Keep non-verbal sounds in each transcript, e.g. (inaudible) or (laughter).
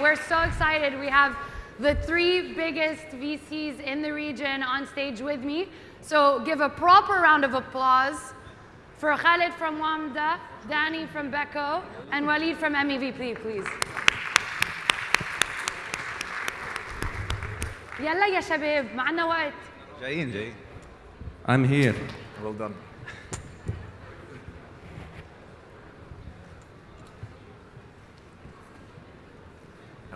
We're so excited. We have the three biggest VCs in the region on stage with me. So give a proper round of applause for Khalid from WAMDA, Danny from BECO, and Walid from MEVP, please. يلا يا شباب معنا وقت جايين جايين I'm here well done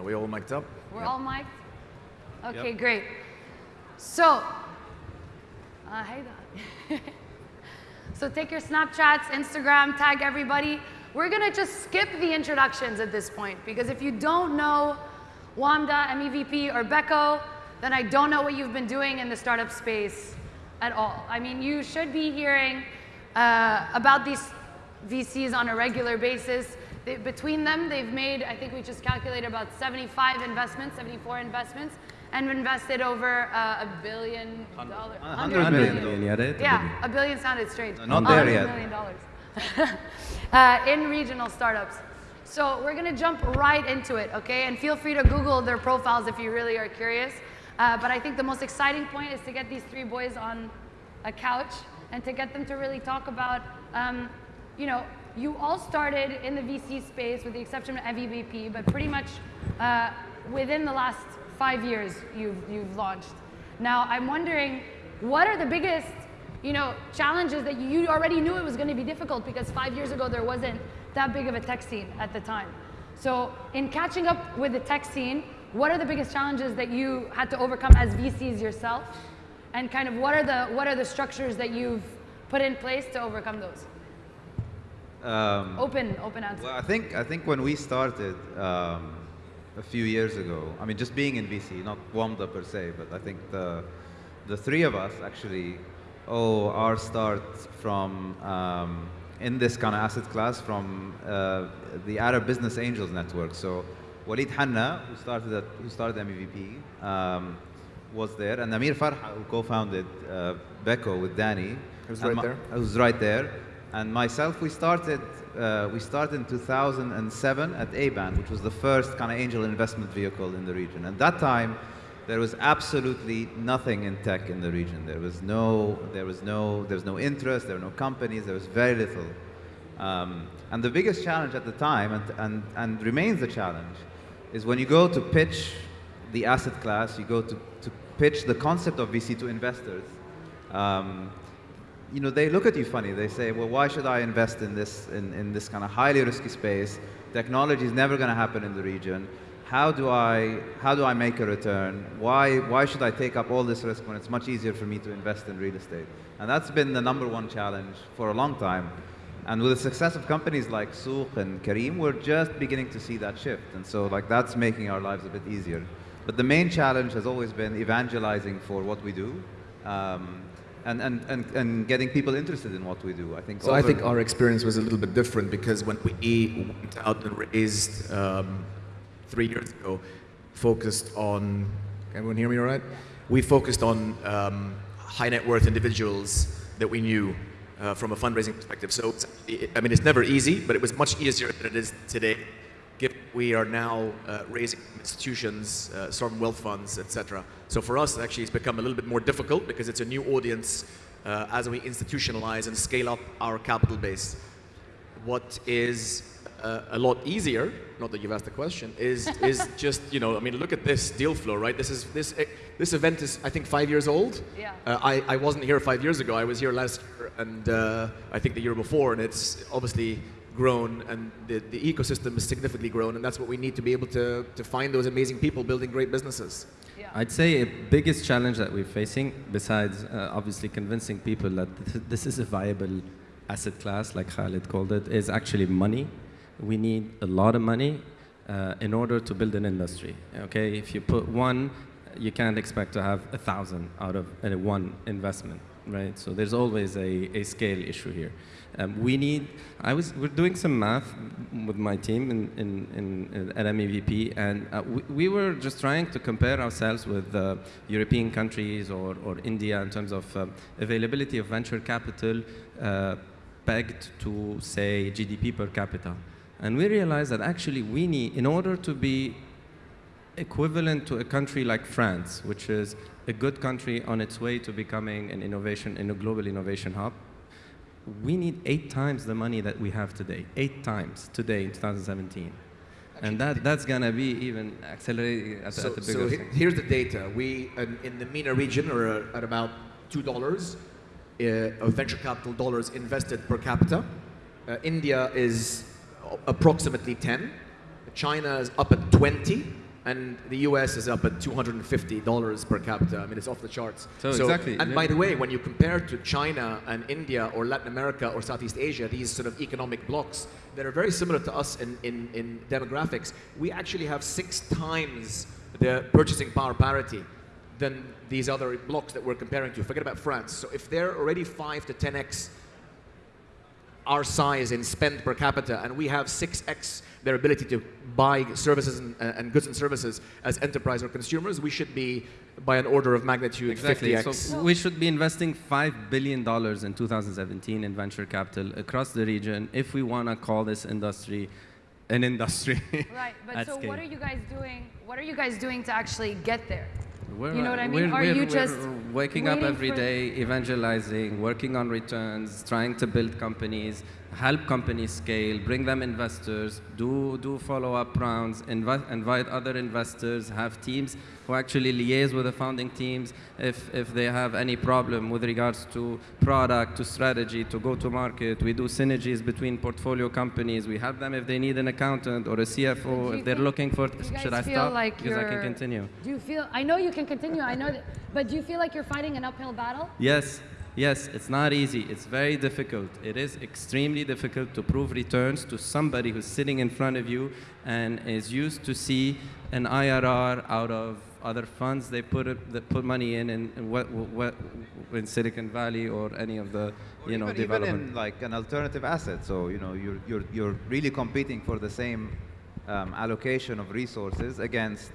Are we all mic'd up? We're all mic'd? Okay, great. So, uh, hey, (laughs) so take your Snapchats, Instagram, tag everybody. We're gonna just skip the introductions at this point because if you don't know WAMDA, MEVP, or BECO, then I don't know what you've been doing in the startup space at all. I mean, you should be hearing uh, about these VCs on a regular basis. They, between them, they've made, I think we just calculated about 75 investments, 74 investments, and invested over uh, a billion dollars. 100 million million, yeah, right? Yeah, a billion sounded strange. Not there yet. million dollars. (laughs) uh, in regional startups. So we're gonna jump right into it, okay? And feel free to Google their profiles if you really are curious. Uh, but I think the most exciting point is to get these three boys on a couch and to get them to really talk about, um, you know, you all started in the VC space with the exception of MEVP, but pretty much uh, within the last five years you've, you've launched. Now I'm wondering, what are the biggest you know, challenges that you already knew it was going to be difficult because five years ago there wasn't that big of a tech scene at the time. So in catching up with the tech scene, what are the biggest challenges that you had to overcome as VCs yourself? And kind of what are the, what are the structures that you've put in place to overcome those? Um, Open, open answer. Well, I think I think when we started um, a few years ago, I mean, just being in VC, not WAMDA per se, but I think the the three of us actually owe our start from um, in this kind of asset class from uh, the Arab Business Angels Network. So Walid Hanna, who started at, who started MEVP, um, was there, and Amir Farha, who co-founded uh, BECO with Danny, Who's and right there. who's right there. And myself, we started, uh, we started in 2007 at Aban, which was the first kind of angel investment vehicle in the region. At that time, there was absolutely nothing in tech in the region. There was no, there was no, there was no interest, there were no companies, there was very little. Um, and the biggest challenge at the time, and, and, and remains a challenge, is when you go to pitch the asset class, you go to, to pitch the concept of VC to investors, um, you know, they look at you funny. They say, well, why should I invest in this, in, in this kind of highly risky space? Technology is never going to happen in the region. How do I, how do I make a return? Why, why should I take up all this risk when it's much easier for me to invest in real estate? And that's been the number one challenge for a long time. And with the success of companies like Souq and Careem, we're just beginning to see that shift. And so like that's making our lives a bit easier. But the main challenge has always been evangelizing for what we do. Um, and, and, and, and getting people interested in what we do. I think. So I think our experience was a little bit different because when we went out and raised um, three years ago, focused on, can everyone hear me all right? We focused on um, high net worth individuals that we knew uh, from a fundraising perspective. So, it's- I mean, it's never easy, but it was much easier than it is today. Given we are now uh, raising institutions, uh, sovereign wealth funds, etc. So for us, actually, it's become a little bit more difficult because it's a new audience uh, as we institutionalize and scale up our capital base. What is uh, a lot easier, not that you've asked the question, is is (laughs) just you know, I mean, look at this deal flow, right? This is this eh, this event is I think five years old. Yeah. Uh, I I wasn't here five years ago. I was here last year, and uh, I think the year before, and it's obviously grown, and the the ecosystem is significantly grown, and that's what we need to be able to to find those amazing people building great businesses. I'd say a biggest challenge that we're facing, besides uh, obviously convincing people that th- (laughs) this is a viable asset class, like Khalid called it, is actually money. We need a lot of money uh, in order to build an industry. Okay, if you put one, you can't expect to have a thousand out of uh, one investment, right? So there's always a, a scale issue here. Um, we need. I was. We're doing some math with my team in, in, in, at MEVP, and uh, we, we were just trying to compare ourselves with uh, European countries or, or India in terms of um, availability of venture capital uh, pegged to say GDP per capita, and we realized that actually we need, in order to be equivalent to a country like France, which is a good country on its way to becoming an innovation in a global innovation hub. We need eight times the money that we have today, eight times today in 2017. and that, that's going to be even accelerating at, So, at the bigger he- scale. here's the data. We, in, in the MENA region, are at about $2 uh, of venture capital dollars invested per capita. Uh, India is approximately 10. China is up at 20. And the US is up at $250 per capita. I mean, it's off the charts. So exactly, And yeah. by the way, when you compare to China and India or Latin America or Southeast Asia, these sort of economic blocks that are very similar to us in, in, in demographics, we actually have six times the purchasing power parity than these other blocks that we're comparing to. Forget about France. So if they're already 5 to 10x our size in spend per capita, and we have 6x their ability to buy services and, uh, and goods and services as enterprise or consumers, we should be by an order of magnitude Exactly. 50x. So we should be investing $5 billion in 2017 in venture capital across the region if we want to call this industry an industry. (laughs) Right, but so scale. what are you guys doing? What are you guys doing to actually get there? We're, You know what I mean? We're, Are we're- you just waking up every day, evangelizing, working on returns, trying to build companies, help companies scale, bring them investors, do do follow-up rounds, invi- invite other investors, have teams who actually liaise with the founding teams if if they have any problem with regards to product, to strategy, to go to market. We do synergies between portfolio companies. We help them if they need an accountant or a CFO if they're think- looking for. Should I stop? like because I can continue. Do you feel? I know you can continue. I know that, but do you feel like you're fighting an uphill battle? Yes, yes, it's not easy. It's very difficult. It is extremely difficult to prove returns to somebody who's sitting in front of you and is used to see an IRR out of other funds they put it, that put money in what, what in Silicon Valley or any of the Or you know even, even in like an alternative asset. So you know you're you're you're really competing for the same um, allocation of resources against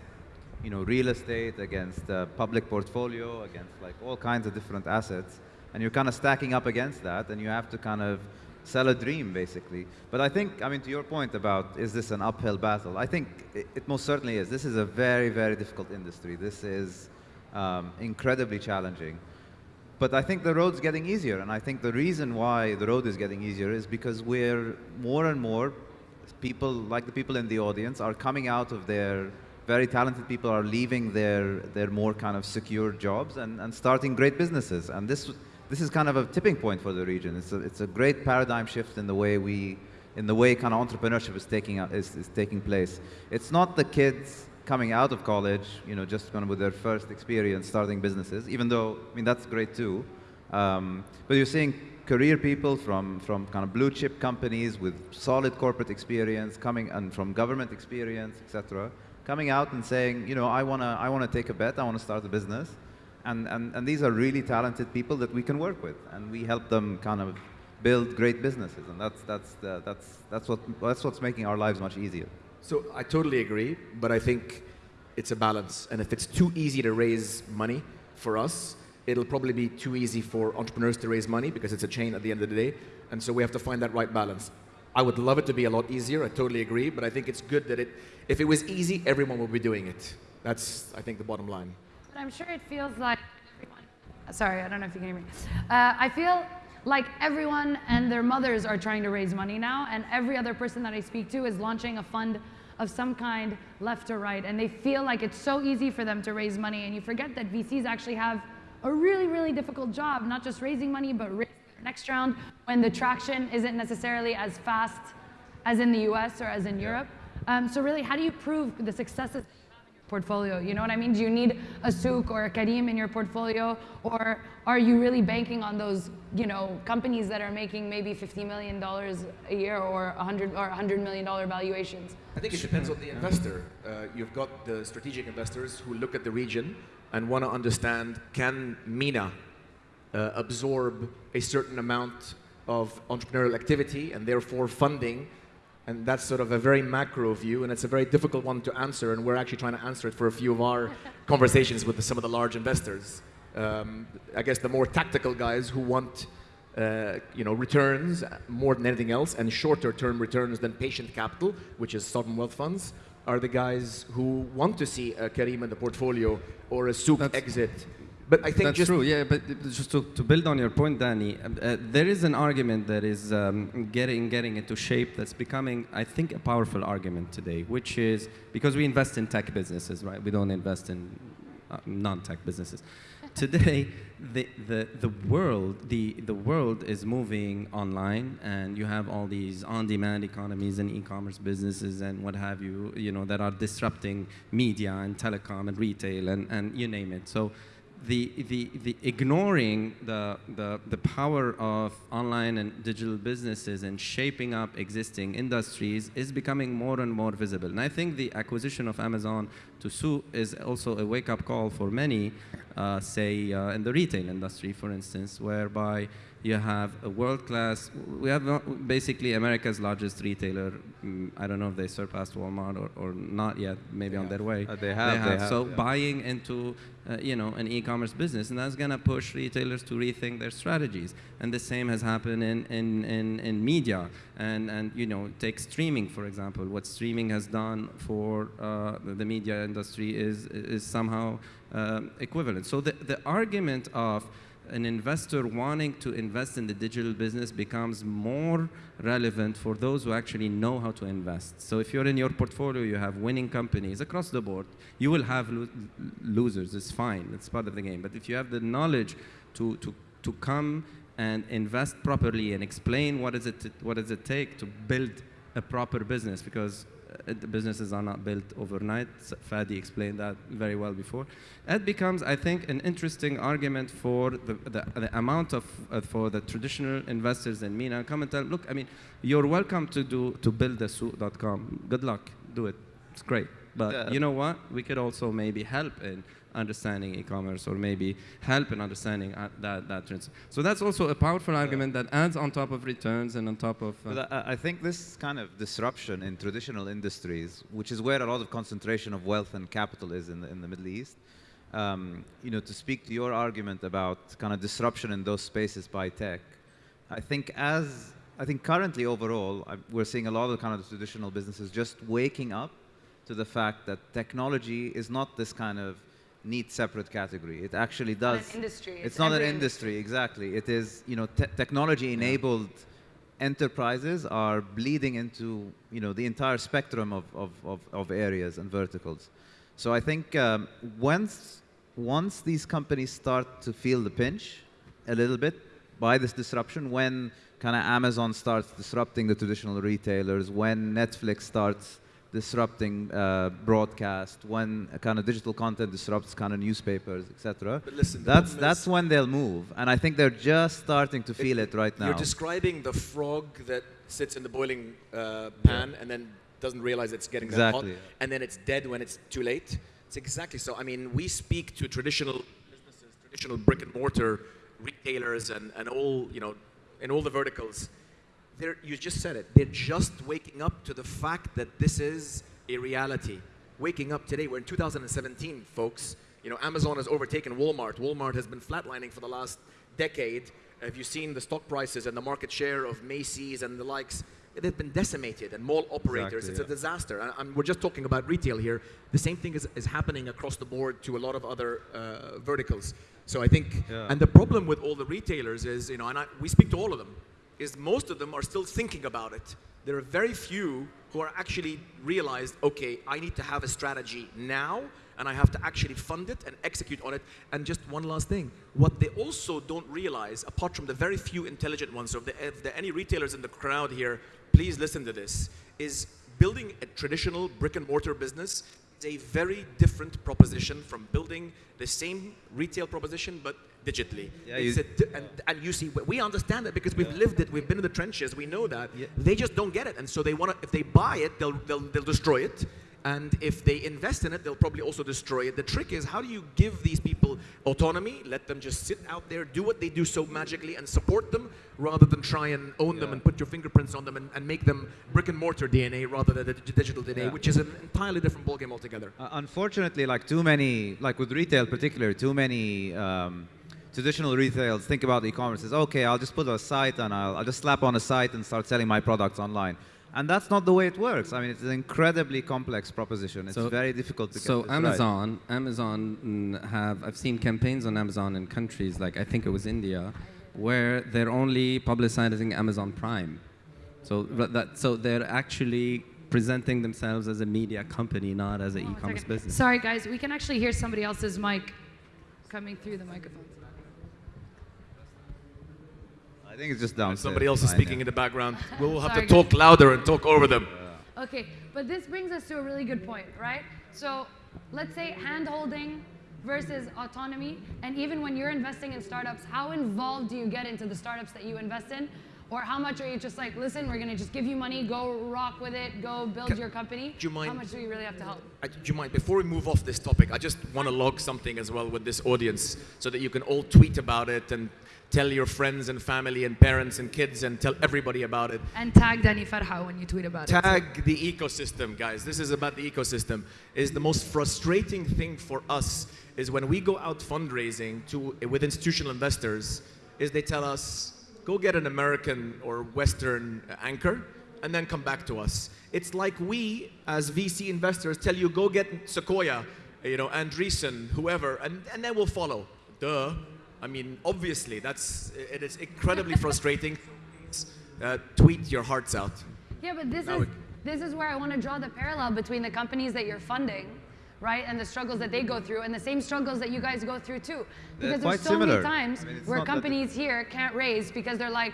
you know real estate, against uh, public portfolio, against like all kinds of different assets, and you're kind of stacking up against that, and you have to kind of sell a dream basically. But I think I mean to your point about is this an uphill battle? I think it, it most certainly is. This is a very very difficult industry. This is um, incredibly challenging. But I think the road's getting easier, and I think the reason why the road is getting easier is because we're more and more people, like the people in the audience, are coming out of their very talented people are leaving their their more kind of secure jobs and, and starting great businesses. And this this is kind of a tipping point for the region. It's a, it's a great paradigm shift in the way we in the way kind of entrepreneurship is taking is, is taking place. It's not the kids coming out of college, you know, just kind of with their first experience starting businesses, even though, I mean, that's great too. Um, but you're seeing career people from, from kind of blue chip companies with solid corporate experience coming and from government experience, etc., coming out and saying, you know, I want to I wanna take a bet, I want to start a business. And, and, and these are really talented people that we can work with, and we help them kind of build great businesses, and that's, that's, the, that's, that's, what, that's what's making our lives much easier. So I totally agree, but I think it's a balance. And if it's too easy to raise money for us, it'll probably be too easy for entrepreneurs to raise money because it's a chain at the end of the day. And so we have to find that right balance. I would love it to be a lot easier. I totally agree, but I think it's good that it. If it was easy, everyone would be doing it. That's, I think, the bottom line. I'm sure it feels like everyone. Sorry, I don't know if you can hear me. Uh, I feel like everyone and their mothers are trying to raise money now, and every other person that I speak to is launching a fund of some kind, left or right, and they feel like it's so easy for them to raise money, and you forget that VCs actually have a really, really difficult job, not just raising money, but raising the next round when the traction isn't necessarily as fast as in the US or as in Europe. Um, so really, how do you prove the successes portfolio. You know what I mean? Do you need a Souq or a Careem in your portfolio, or are you really banking on those, you know, companies that are making maybe fifty million dollars a year or a hundred or hundred million dollar valuations? I think it depends on the investor. Uh, you've got the strategic investors who look at the region and want to understand can MENA uh, absorb a certain amount of entrepreneurial activity and therefore funding. And that's sort of a very macro view, and it's a very difficult one to answer. And we're actually trying to answer it for a few of our (laughs) conversations with the, some of the large investors. Um, I guess the more tactical guys who want uh, you know, returns more than anything else, and shorter term returns than patient capital, which is sovereign wealth funds, are the guys who want to see a Careem in the portfolio or a Souq exit. But I think That's just true, yeah. But just to, to build on your point, Danny, uh, uh, there is an argument that is um, getting getting into shape that's becoming, I think, a powerful argument today, which is because we invest in tech businesses, right? We don't invest in uh, non-tech businesses. (laughs) Today, the, the, the world the, the world is moving online, and you have all these on-demand economies and e-commerce businesses and what have you, you know, that are disrupting media and telecom and retail and, and you name it. So the, the, the ignoring the, the, the power of online and digital businesses and shaping up existing industries is becoming more and more visible. And I think the acquisition of Amazon to Souq is also a wake-up call for many, uh, say, uh, in the retail industry, for instance, whereby you have a world-class, we have basically America's largest retailer. Mm, I don't know if they surpassed Walmart or, or not yet, maybe on their way. Uh, they have, they have, So yeah. buying into uh, you know an e-commerce business, and that's going to push retailers to rethink their strategies. And the same has happened in, in, in, in media, and and you know take streaming for example. What streaming has done for uh, the the media industry is is somehow um, equivalent. So the the argument of an investor wanting to invest in the digital business becomes more relevant for those who actually know how to invest. So if you're in your portfolio, you have winning companies across the board, you will have lo- losers. It's fine. It's part of the game. But if you have the knowledge to, to, to come and invest properly and explain what is it, what does it take to build a proper business, because businesses are not built overnight. Fadi explained that very well before. That becomes, I think, an interesting argument for the, the, the amount of uh, for the traditional investors in MENA. Come and tell, look, I mean, you're welcome to do to build the souq.com. Good luck, do it. It's great. But Yeah. you know what? We could also maybe help in understanding e-commerce or maybe help in understanding uh, that that trends. So that's also a powerful argument that adds on top of returns and on top of. uh, I, I think this kind of disruption in traditional industries, which is where a lot of concentration of wealth and capital is in the, in the Middle East, um, you know, to speak to your argument about kind of disruption in those spaces by tech, I think as I think currently overall, I, we're seeing a lot of kind of traditional businesses just waking up to the fact that technology is not this kind of neat separate category. It actually not an does. industry, It's, it's not an every industry, exactly. It is, you know, te- technology-enabled enterprises are bleeding into, you know, the entire spectrum of, of, of, of areas and verticals. So I think um, once, once these companies start to feel the pinch a little bit by this disruption, when kind of Amazon starts disrupting the traditional retailers, when Netflix starts disrupting uh, broadcast, when kind of digital content disrupts kind of newspapers, etc. But listen, the that's that's when they'll move, and I think they're just starting to feel it right now. You're describing the frog that sits in the boiling uh, pan and then doesn't realize it's getting that hot, Exactly. and then it's dead when it's too late. It's exactly so. I mean, we speak to traditional businesses, traditional brick and mortar retailers, and, and all you know, in all the verticals. They're, you just said it. They're just waking up to the fact that this is a reality. Waking up today. We're in 2017, folks. You know, Amazon has overtaken Walmart. Walmart has been flatlining for the last decade. Have you seen the stock prices and the market share of Macy's and the likes? They've been decimated, and mall operators. Exactly, it's a disaster. And, and we're just talking about retail here. The same thing is, is happening across the board to a lot of other uh, verticals. So I think, Yeah. and the problem with all the retailers is, you know, and I, we speak to all of them, is most of them are still thinking about it. There are very few who are actually realized, okay, I need to have a strategy now, and I have to actually fund it and execute on it. And just one last thing, what they also don't realize, apart from the very few intelligent ones, so if there, if there are any retailers in the crowd here, please listen to this, is building a traditional brick and mortar business is a very different proposition from building the same retail proposition but digitally. Yeah, you- a and, and you see, we understand it because we've lived it, we've been in the trenches, we know that. Yeah. They just don't get it, and so they want to. If they buy it, they'll, they'll they'll destroy it, and if they invest in it, they'll probably also destroy it. The trick is, how do you give these people autonomy? Let them just sit out there, do what they do so magically, and support them, rather than try and own them and put your fingerprints on them and, and make them brick and mortar DNA rather than digital DNA, Yeah. which is an entirely different ballgame altogether. Uh, unfortunately, like too many, like with retail particular, too many um, traditional retailers think about e-commerce as okay, I'll just put a site and I'll, I'll just slap on a site and start selling my products online. And that's not the way it works. I mean, it's an incredibly complex proposition. It's So- very difficult to get So this right. Amazon, Amazon have I've seen campaigns on Amazon in countries like I think it was India, where they're only publicizing Amazon Prime. So that so they're actually presenting themselves as a media company, not as an One e-commerce business. Sorry, guys, we can actually hear somebody else's mic coming through the microphones. I think it's just downstairs. Somebody else is speaking in the background. We'll have Sorry, to talk louder and talk over them. Okay, but this brings us to a really good point, right? So let's say hand holding versus autonomy, and even when you're investing in startups, how involved do you get into the startups that you invest in? Or how much are you just like, listen, we're gonna just give you money, go rock with it, go build Can- your company? do you mind- How much do you really have to help? I, do you mind, before we move off this topic, I just want to log something as well with this audience so that you can all tweet about it and tell your friends and family and parents and kids and tell everybody about it. And tag Danny Farha when you tweet about it. Tag the ecosystem, guys. This is about the ecosystem. Is the most frustrating thing for us is when we go out fundraising to with institutional investors, is they tell us go get an American or Western anchor and then come back to us. It's like we as VC investors tell you go get Sequoia, you know, Andreessen, whoever, and, and then we'll follow. Duh. I mean, obviously, that's it is incredibly frustrating. Uh, tweet your hearts out. Yeah, but this Now is this is where I want to draw the parallel between the companies that you're funding, right, and the struggles that they go through, and the same struggles that you guys go through too. Because quite there's so similar. many times I mean, where companies here can't raise because they're like,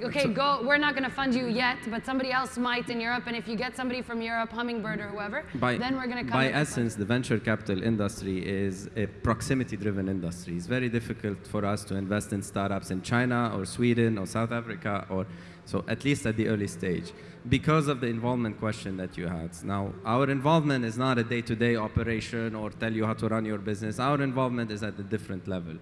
okay, go, we're not going to fund you yet, but somebody else might in Europe, and if you get somebody from Europe, Hummingbird or whoever, by, then we're going to come. by in and fund essence, the venture capital industry is a proximity-driven industry. It's very difficult for us to invest in startups in China or Sweden or South Africa, or so at least at the early stage, because of the involvement question that you had. Now, our involvement is not a day-to-day operation or tell you how to run your business. Our involvement is at a different level.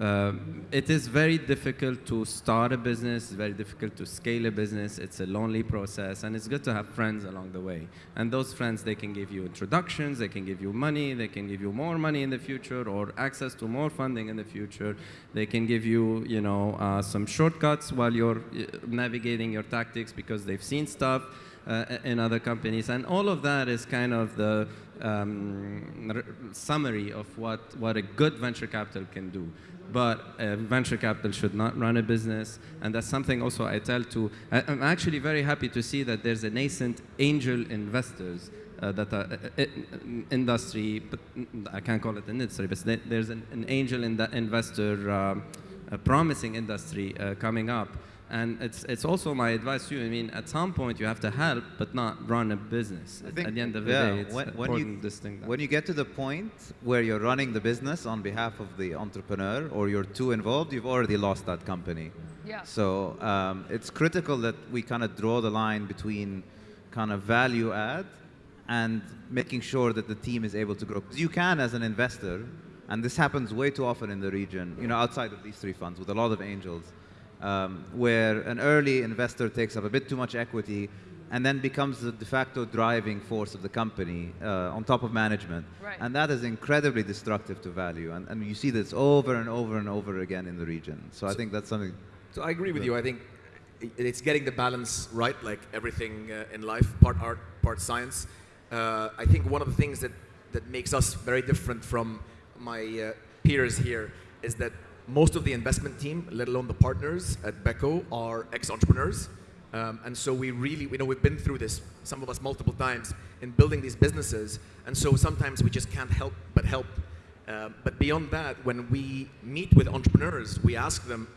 Um, it is very difficult to start a business, it's very difficult to scale a business, it's a lonely process, and it's good to have friends along the way. And those friends, they can give you introductions, they can give you money, they can give you more money in the future, or access to more funding in the future. They can give you, you know, uh, some shortcuts while you're uh, navigating your tactics because they've seen stuff uh, in other companies. And all of that is kind of the um, summary of what, what a good venture capital can do. But uh, venture capital should not run a business. And that's something also I tell to, I, I'm actually very happy to see that there's a nascent angel investors uh, that are uh, uh, industry, but I can't call it an industry, but there's an, an angel in investor, um, a promising industry uh, coming up. And it's, it's also my advice to you. I mean, at some point you have to help, but not run a business. I At- think, at the end of the yeah, day, it's when, when important you, this thing. when you get to the point where you're running the business on behalf of the entrepreneur or you're too involved, you've already lost that company. Yeah. So um, it's critical that we kind of draw the line between kind of value add and making sure that the team is able to grow. Because you can, as an investor, and this happens way too often in the region, you know, outside of these three funds with a lot of angels, um, where an early investor takes up a bit too much equity and then becomes the de facto driving force of the company uh, on top of management. Right. And that is incredibly destructive to value. And, and you see this over and over and over again in the region. So I think that's something So I agree with you. I think it's getting the balance right, like everything uh, in life, part art, part science. Uh, I think one of the things that, that makes us very different from my uh, peers here is that most of the investment team, let alone the partners at BECO, are ex-entrepreneurs. Um, and so we really, we know we've been through this, some of us multiple times, in building these businesses. And so sometimes we just can't help but help. Uh, but beyond that, when we meet with entrepreneurs, we ask them,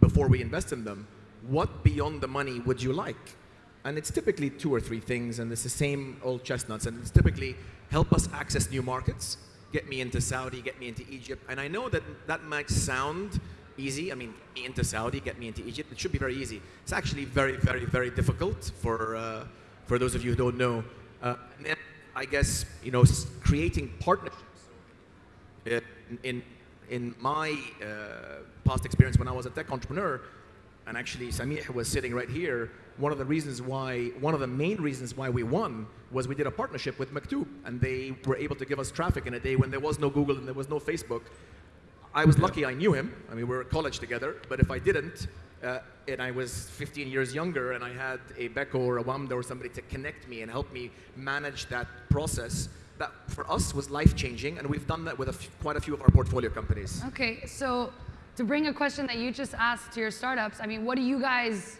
before we invest in them, what beyond the money would you like? And it's typically two or three things, and it's the same old chestnuts. And it's typically help us access new markets, get me into Saudi, get me into Egypt. And I know that that might sound easy. I mean, me into Saudi, get me into Egypt. It should be very easy. It's actually very, very, very difficult for uh, for those of you who don't know. Uh, and I guess you know, creating partnerships in, in, in my uh, past experience when I was a tech entrepreneur, and actually Samih was sitting right here, one of the reasons why, one of the main reasons why we won was we did a partnership with Maktoob, and they were able to give us traffic in a day when there was no Google and there was no Facebook. I was lucky I knew him. I mean, we were at college together, but if I didn't, uh, and I was 15 years younger, and I had a BECO or a Wamda or somebody to connect me and help me manage that process. That for us was life changing, and we've done that with quite a few of our portfolio companies. Okay, so to bring a question that you just asked to your startups, I mean, what do you guys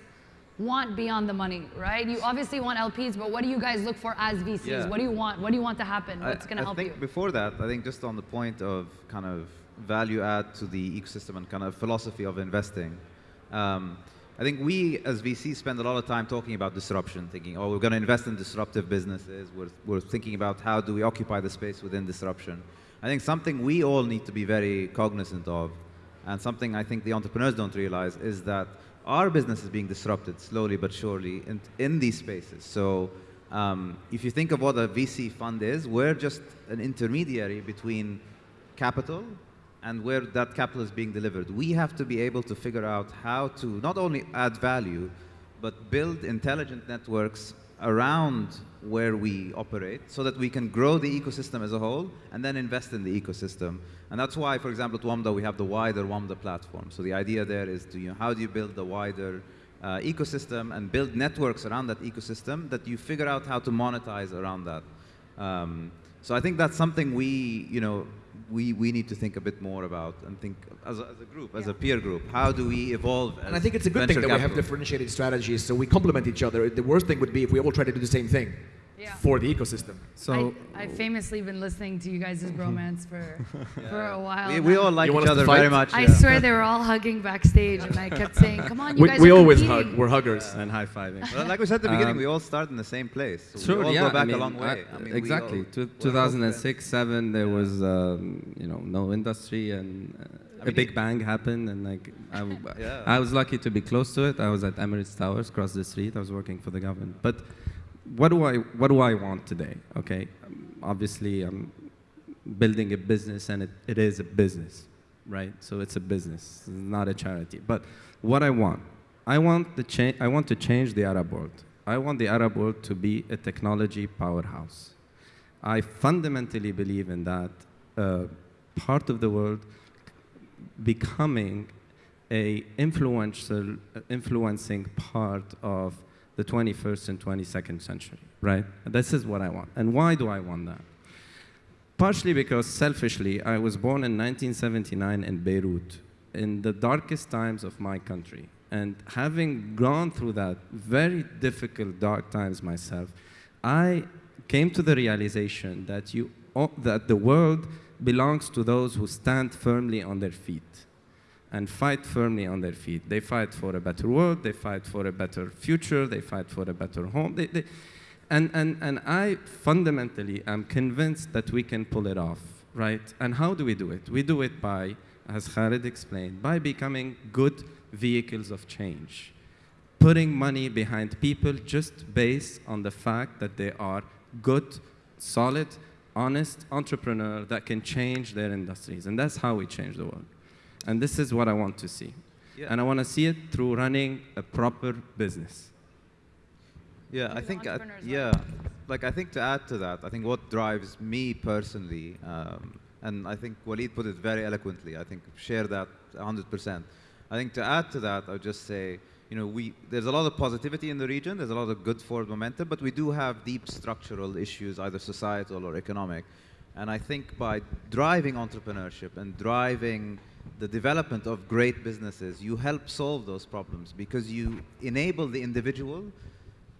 want beyond the money, right? You obviously want LPs, but what do you guys look for as VCs? Yeah. What do you want? What do you want to happen? What's going to help think you? before that, I think just on the point of kind of value add to the ecosystem and kind of philosophy of investing, um, I think we as VCs spend a lot of time talking about disruption, thinking, oh, we're going to invest in disruptive businesses. We're, we're thinking about how do we occupy the space within disruption. I think something we all need to be very cognizant of, and something I think the entrepreneurs don't realize, is that our business is being disrupted slowly but surely in, in these spaces. So um, if you think of what a VC fund is, we're just an intermediary between capital and where that capital is being delivered. We have to be able to figure out how to not only add value, but build intelligent networks around where we operate so that we can grow the ecosystem as a whole and then invest in the ecosystem. And that's why, for example, at WAMDA, we have the wider WAMDA platform. So the idea there is to, you know, how do you build the wider uh, ecosystem and build networks around that ecosystem that you figure out how to monetize around that. Um, so I think that's something we, you know, we, we need to think a bit more about and think as a, as a group, as a peer group, how do we evolve? And I think it's a good thing that we have differentiated strategies, so we complement each other. The worst thing would be if we all try to do the same thing Yeah. for the ecosystem. So I, I've famously been listening to you guys' bromance for, (laughs) for a while. We, we all like each other very fight? much. I yeah. swear they were all hugging backstage, and I kept saying, "Come on, you We, guys we are always competing." hug. We're huggers. and high fiving. Well, like we said at the beginning, Um, we all start in the same place. So Sure, we all yeah. go back I mean, a long way. I- I mean, exactly. all- Two- we're all 2006, seven. There was um, you know no industry and uh, I a mean, big bang happened and like I, w- (laughs) Yeah. I was lucky to be close to it. I was at Emirates Towers, across the street. I was working for the government. But what do I what do I want today? Okay, obviously I'm building a business and it, it is a business, right? So it's a business, it's not a charity. But what I want, I want the cha- I want to change the Arab world. I want the Arab world to be a technology powerhouse. I fundamentally believe in that uh, part of the world becoming a influential, influencing part of the 21st and 22nd century, right? This is what I want. And why do I want that? Partially because selfishly, I was born in 1979 in Beirut, in the darkest times of my country. And having gone through that very difficult, dark times myself, I came to the realization that, you, that the world belongs to those who stand firmly on their feet and fight firmly on their feet. They fight for a better world, they fight for a better future, they fight for a better home. They, they, and, and, and I fundamentally am convinced that we can pull it off, right? And how do we do it? We do it by, as Khalid explained, by becoming good vehicles of change. Putting money behind people just based on the fact that they are good, solid, honest entrepreneur that can change their industries. And that's how we change the world. And this is what I want to see. Yeah. And I want to see it through running a proper business. Yeah, I think, uh, entrepreneurs yeah, like like I think to add to that, I think what drives me personally, um, and I think Waleed put it very eloquently, I think share that 100%. I think to add to that, I would just say, you know, we, there's a lot of positivity in the region, there's a lot of good forward momentum, but we do have deep structural issues, either societal or economic. And I think by driving entrepreneurship and driving the development of great businesses, you help solve those problems because you enable the individual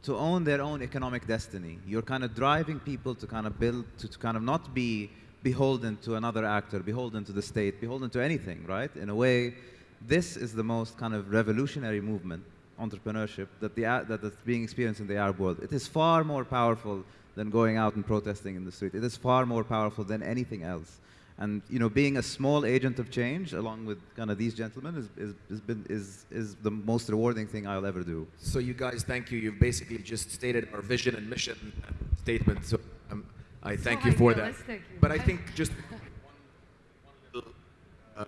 to own their own economic destiny. You're kind of driving people to kind of build, to, to kind of not be beholden to another actor, beholden to the state, beholden to anything, right? In a way, this is the most kind of revolutionary movement, entrepreneurship, that the, that, that's being experienced in the Arab world. It is far more powerful than going out and protesting in the street. It is far more powerful than anything else. And you know, being a small agent of change, along with kind of these gentlemen, is, is, is, been, is, is the most rewarding thing I'll ever do. So you guys, thank you. You've basically just stated our vision and mission statement. So um, I thank you for that. you But I think just one, one little. Uh,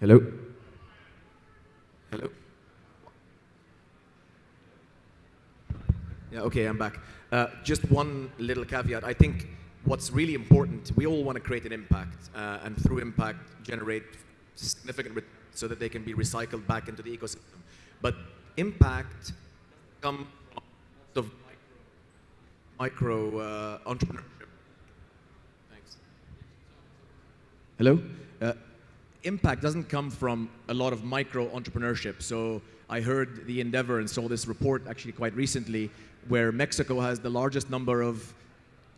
hello. Hello. Yeah. Okay, I'm back. Uh, just one little caveat. I think what's really important. We all want to create an impact, uh, and through impact, generate significant returns so that they can be recycled back into the ecosystem. But impact come from of micro uh, entrepreneurship. Thanks. Hello? Uh, impact doesn't come from a lot of micro entrepreneurship. So I heard the endeavor and saw this report actually quite recently where Mexico has the largest number of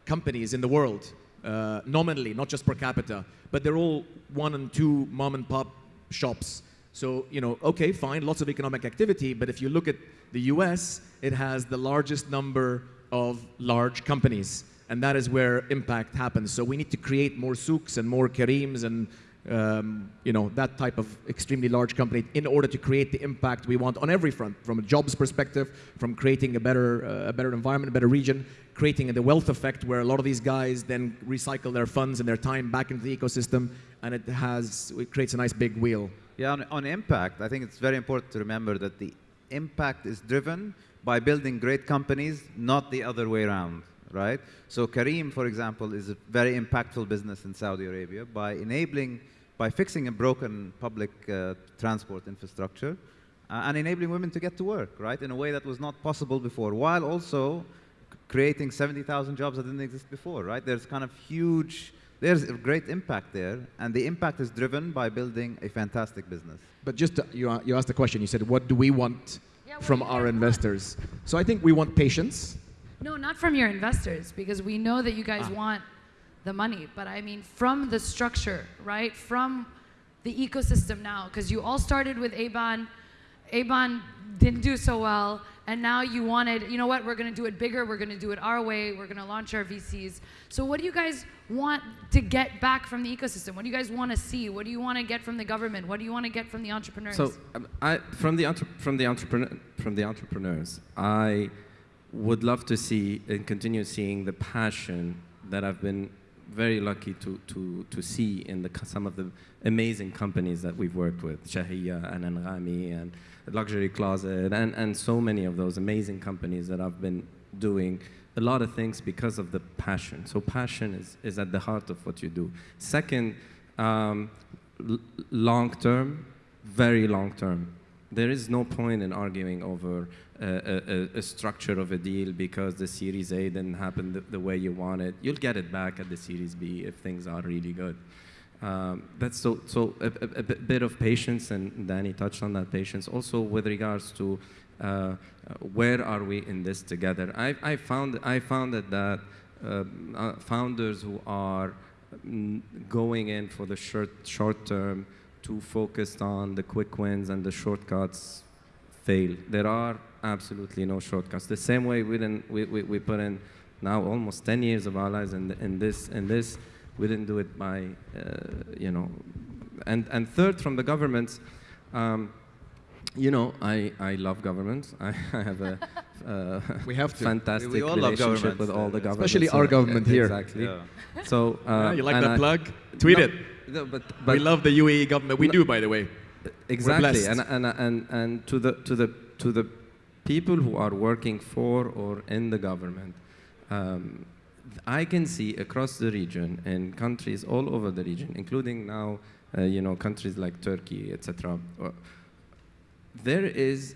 companies in the world, uh, nominally, not just per capita, but they're all one and two mom and pop shops. So, you know, okay, fine, lots of economic activity, but if you look at the US, it has the largest number of large companies. And that is where impact happens. So we need to create more Souqs and more Careems and um, you know, that type of extremely large company in order to create the impact we want on every front, from a jobs perspective, from creating a better, uh, a better environment, a better region, creating the wealth effect where a lot of these guys then recycle their funds and their time back into the ecosystem, and it has, it creates a nice big wheel. Yeah, on, on impact, I think it's very important to remember that the impact is driven by building great companies, not the other way around, right? So Careem, for example, is a very impactful business in Saudi Arabia by enabling, by fixing a broken public uh, transport infrastructure uh, and enabling women to get to work, right, in a way that was not possible before, while also creating 70,000 jobs that didn't exist before, right? There's kind of huge, there's a great impact there, and the impact is driven by building a fantastic business. But just to, you, you asked the question, you said, what do we want Yeah, from our guys want? investors? So I think we want patience. No, not from your investors, because we know that you guys Ah. want the money. But I mean, from the structure, right? From the ecosystem now, because you all started with Aban. Aban didn't do so well, and now you wanted, you know what? We're to do it bigger. We're to do it our way. We're to launch our VCs. So, what do you guys want to get back from the ecosystem? What do you guys want to see? What do you want to get from the government? What do you want to get from the entrepreneurs? So, um, I, from the from the entrepreneur from the entrepreneurs, I would love to see and continue seeing the passion that I've been very lucky to to to see in the some of the amazing companies that we've worked with, Shahiya and Anghami and Luxury Closet, and and so many of those amazing companies that I've been doing a lot of things because of the passion. So passion is, is at the heart of what you do. Second, um, long term, very long term. There is no point in arguing over a, a, structure of a deal because the Series A didn't happen the, the way you want it. You'll get it back at the Series B if things are really good. Um, that's so, so a, a, bit- of patience, and Danny touched on that patience. Also, with regards to uh, uh, where are we in this together? I, I found I found that that um, uh, founders who are mm, going in for the short short term, too focused on the quick wins and the shortcuts, fail. There are absolutely no shortcuts. The same way we didn't we, we, we put in now almost 10 years of our lives in, in this in this we didn't do it by uh, you know and and third from the governments um, you know I, I love governments I, (laughs) I have a uh, (laughs) We have to. fantastic We- we relationship with all the governments Especially our so- government here. exactly Yeah. so uh, Yeah, you like that I- plug? Tweet No, it. no, but, we love the UAE government. We No. do, by the way. exactly and, and and and to the to the to the people who are working for or in the government um, i can see across the region and countries all over the region including now uh, you know countries like turkey etc uh, there is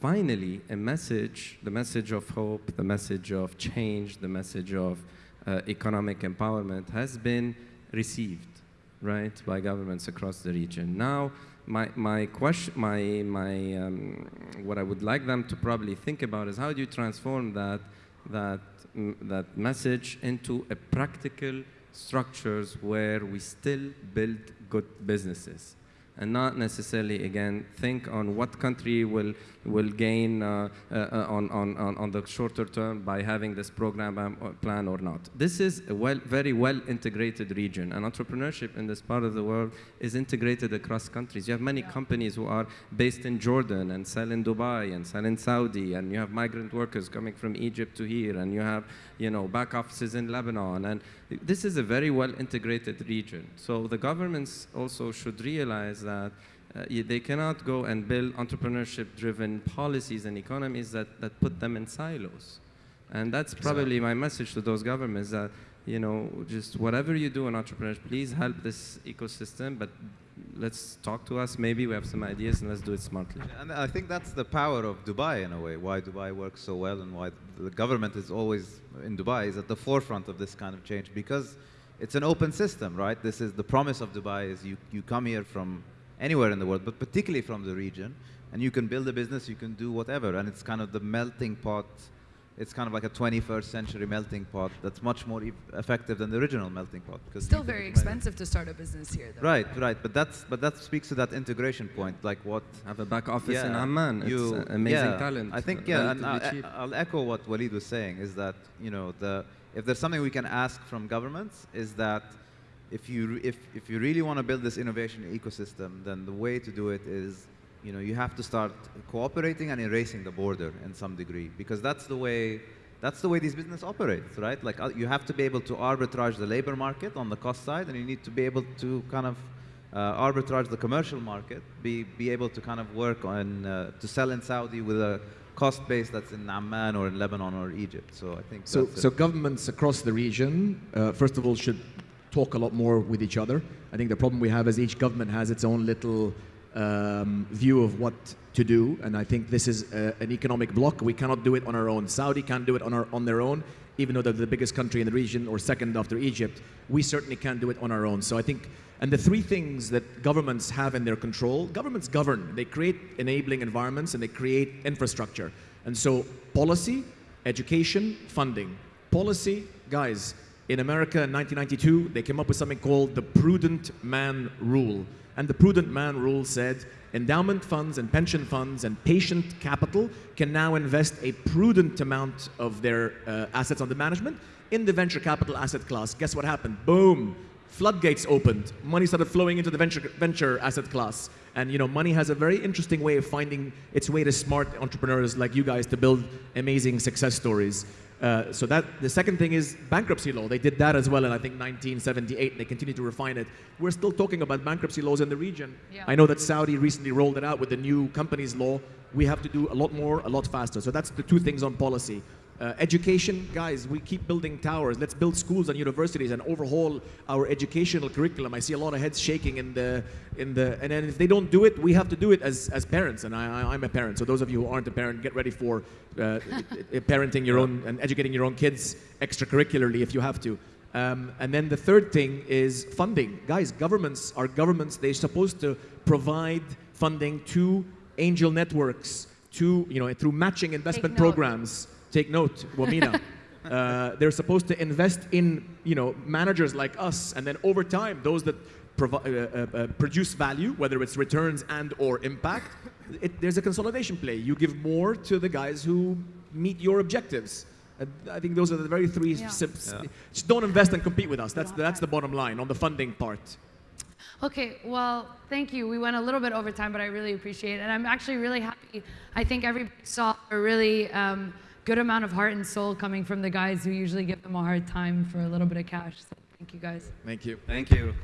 finally a message the message of hope the message of change the message of uh, economic empowerment has been received right by governments across the region. Now my, my question my, my um, what i would like them to probably think about is how do you transform that that that message into a practical structures where we still build good businesses and not necessarily again think on what country will will gain uh, uh, on, on, on on the shorter term by having this program um, or plan or not. This is a well, very well integrated region, and entrepreneurship in this part of the world is integrated across countries. You have many companies who are based in Jordan and sell in Dubai and sell in Saudi, and you have migrant workers coming from Egypt to here, and you have you know back offices in Lebanon, and this is a very well integrated region. So the governments also should realize that uh, they cannot go and build entrepreneurship-driven policies and economies that, that put them in silos. And that's probably my message to those governments that, you know, just whatever you do in entrepreneurship, please help this ecosystem, but let's talk to us. Maybe we have some ideas, and let's do it smartly. And I think that's the power of Dubai in a way, why Dubai works so well and why the government is always in Dubai is at the forefront of this kind of change because it's an open system, right? This is the promise of Dubai is you, you come here from anywhere in the world, but particularly from the region, and you can build a business, you can do whatever, and it's kind of the melting pot it's kind of like a 21st century melting pot that's much more e- effective than the original melting pot. Because Still very expensive to start a business here, though. Right, right, but that's but that speaks to that integration point, like what. Have a back office in Amman. you- it's uh, amazing yeah, talent. I think uh, yeah, and I'll. I'll echo what Walid was saying is that you know the if there's something we can ask from governments is that if you if if you really want to build this innovation ecosystem, then the way to do it is you know you have to start cooperating and erasing the border in some degree because that's the way that's the way these business operates, right? Like uh, you have to be able to arbitrage the labor market on the cost side, and you need to be able to kind of uh, arbitrage the commercial market, be be able to kind of work on uh, to sell in Saudi with a cost base that's in Amman or in Lebanon or Egypt. So I think So, so governments across the region, uh, first of all, should talk a lot more with each other. I think the problem we have is each government has its own little um, view of what to do, and I think this is uh, an economic block. We cannot do it on our own. Saudi can't do it on, our, on their own, even though they're the biggest country in the region or second after Egypt. We certainly can't do it on our own. So I think, and the three things that governments have in their control, governments govern. They create enabling environments and they create infrastructure. And so policy, education, funding. Policy, guys, in America in 1992, they came up with something called the Prudent Man Rule. And the Prudent Man Rule said endowment funds and pension funds and patient capital can now invest a prudent amount of their uh, assets under management in the venture capital asset class. Guess what happened? Boom! Floodgates opened. Money started flowing into the venture, venture asset class. And you know, money has a very interesting way of finding its way to smart entrepreneurs like you guys to build amazing success stories. Uh, so that the second thing is bankruptcy law. They did that as well in I think 1978. They continue to refine it. We're still talking about bankruptcy laws in the region. Yeah. I know that Saudi recently rolled it out with the new companies law. We have to do a lot more, a lot faster. So that's the two things on policy. Uh, education, guys, we keep building towers. Let's build schools and universities and overhaul our educational curriculum. I see a lot of heads shaking in the in the. And then if they don't do it, we have to do it as, as parents. And I, I, I'm a parent, so those of you who aren't a parent, get ready for uh, (laughs) parenting your own and educating your own kids extracurricularly if you have to. Um, and then the third thing is funding. Guys, governments are governments. They're supposed to provide funding to angel networks, to you know through matching investment programs. Take note, Wamina. (laughs) uh, they're supposed to invest in you know managers like us, and then over time, those that provi- uh, uh, uh, produce value, whether it's returns and or impact, it, there's a consolidation play. You give more to the guys who meet your objectives. Uh, I think those are the very three. Yeah. sips. Yeah. Just don't invest and compete with us. That's that's the bottom line on the funding part. Okay, well, thank you. We went a little bit over time, but I really appreciate it. And I'm actually really happy. I think everybody saw a really um, good amount of heart and soul coming from the guys who usually give them a hard time for a little bit of cash. So thank you guys. Thank you. Thank you.